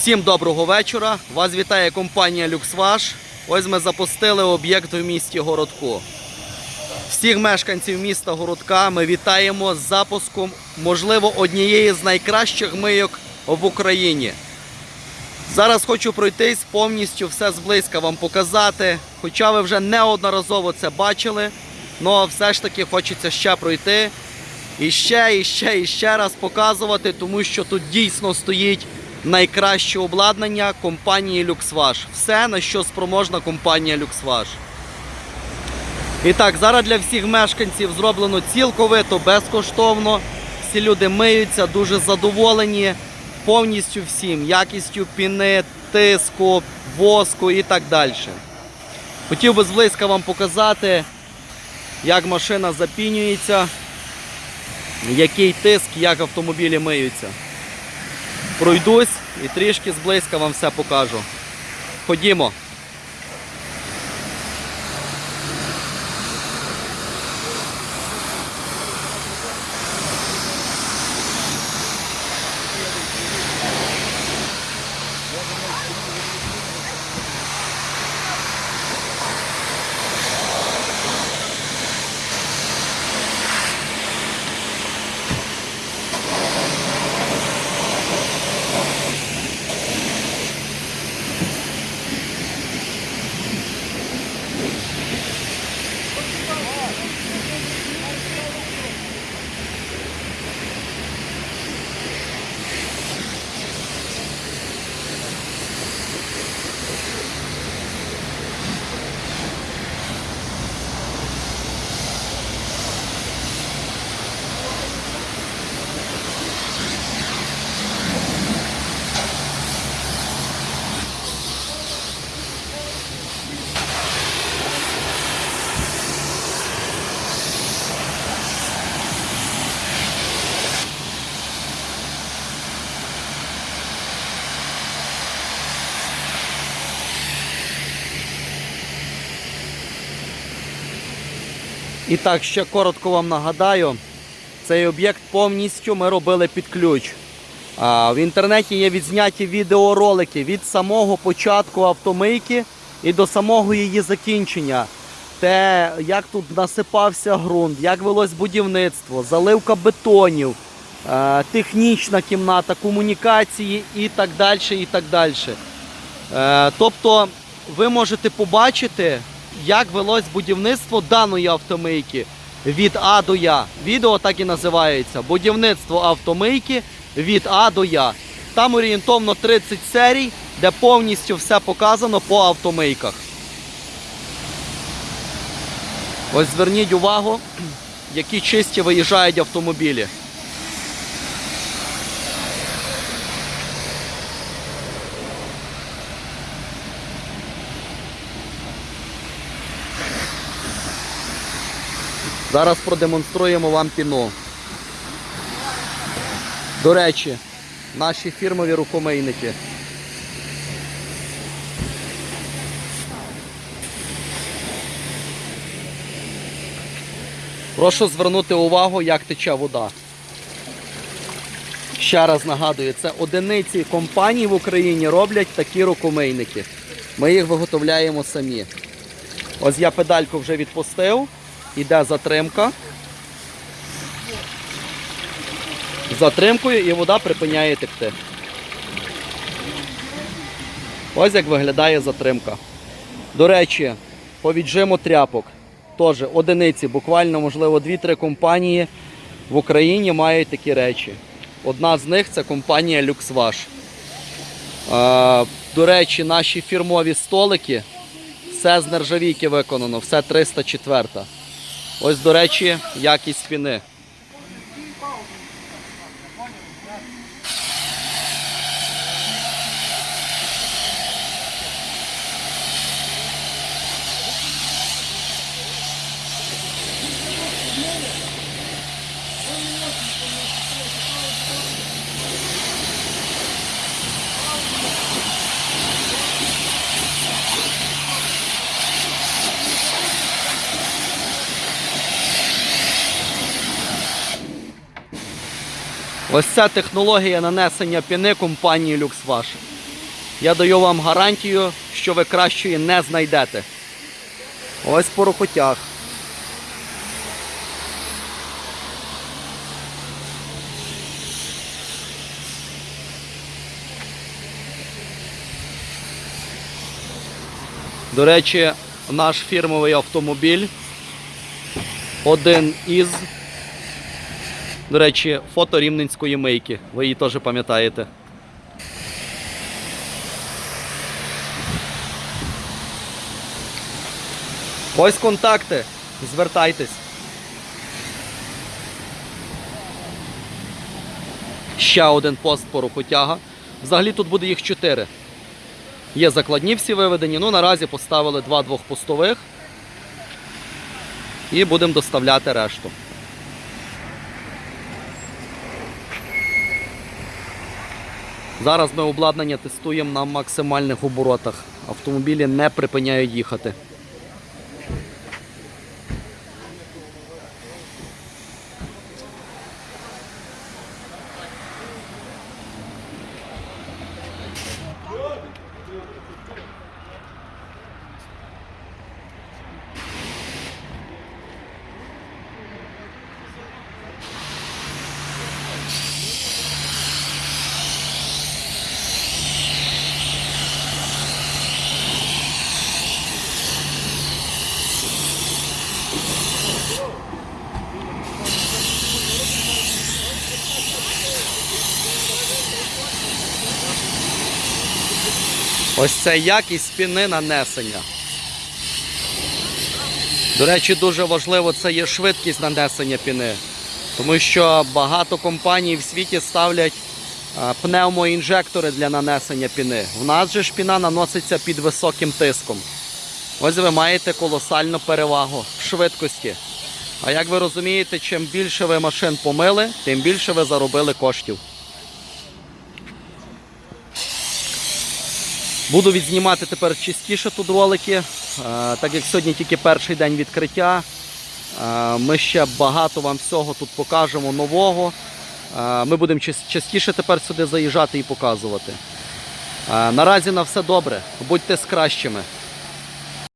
Всім доброго вечора. Вас вітає компанія Люксваш. Ось ми запустили об'єкт в місті Городку. Всіх мешканців міста Городка ми вітаємо з запуском, можливо, однієї з найкращих мийок в Україні. Зараз хочу пройтись повністю все зблизька вам показати. Хоча ви вже неодноразово це бачили, але все ж таки хочеться ще пройти. І ще, і ще, і ще раз показувати, тому що тут дійсно стоїть найкраще обладнання компанії Люксваш. Все, на що спроможна компанія Люксваш. І так, зараз для всіх мешканців зроблено цілковито безкоштовно. Всі люди миються, дуже задоволені повністю всім, якістю піни, тиску, воску і так далі. Хотів би зблизька вам показати, як машина запінюється, який тиск, як автомобілі миються. Пройдусь і трішки зблизька вам все покажу. Ходімо. І так, ще коротко вам нагадаю, цей об'єкт повністю ми робили під ключ. В інтернеті є відзняті відеоролики від самого початку автомийки і до самого її закінчення. Те, як тут насипався ґрунт, як велось будівництво, заливка бетонів, технічна кімната, комунікації і так далі. І так далі. Е, тобто ви можете побачити, як велось будівництво даної автомийки від А до Я. Відео так і називається Будівництво автомийки від А до Я. Там орієнтовно 30 серій, де повністю все показано по автомийках. Ось зверніть увагу, які чисті виїжджають автомобілі. Зараз продемонструємо вам піну. До речі, наші фірмові рукомийники. Прошу звернути увагу, як тече вода. Ще раз нагадую, це одиниці компаній в Україні роблять такі рукомийники. Ми їх виготовляємо самі. Ось я педальку вже відпустив. Іде затримка. Затримкою і вода припиняє текти. Ось як виглядає затримка. До речі, по віджиму тряпок. Теж одиниці, буквально, можливо, 2-3 компанії в Україні мають такі речі. Одна з них це компанія Люксваш. До речі, наші фірмові столики все з нержавійки виконано, все 304. Ось, до речі, якість піни. Ось ця технологія нанесення піни компанії LuxWash. Я даю вам гарантію, що ви кращої не знайдете. Ось по рухотях. До речі, наш фірмовий автомобіль. Один із. До речі, фото рівненської мийки. Ви її теж пам'ятаєте. Ось контакти. Звертайтесь. Ще один пост по рухотяга. Взагалі тут буде їх чотири. Є закладні всі виведені. Ну, наразі поставили два двохпостових. І будемо доставляти решту. Зараз ми обладнання тестуємо на максимальних оборотах. Автомобілі не припиняють їхати. Ось це якість піни нанесення. До речі, дуже важливо це є швидкість нанесення піни. Тому що багато компаній в світі ставлять пневмоінжектори для нанесення піни. В нас же ж піна наноситься під високим тиском. Ось ви маєте колосальну перевагу в швидкості. А як ви розумієте, чим більше ви машин помили, тим більше ви заробили коштів. Буду відзнімати тепер частіше тут ролики, е, так як сьогодні тільки перший день відкриття. Е, Ми ще багато вам всього тут покажемо нового. Е, Ми будемо частіше тепер сюди заїжджати і показувати. Наразі на все добре. Будьте з кращими.